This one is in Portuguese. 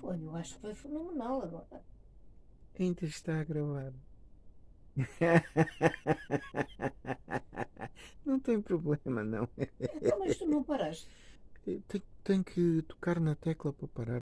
Foi, eu acho que foi fenomenal agora. Ainda está a gravar. não tem problema, não. Então, mas tu não paraste? Tenho, tenho que tocar na tecla para parar.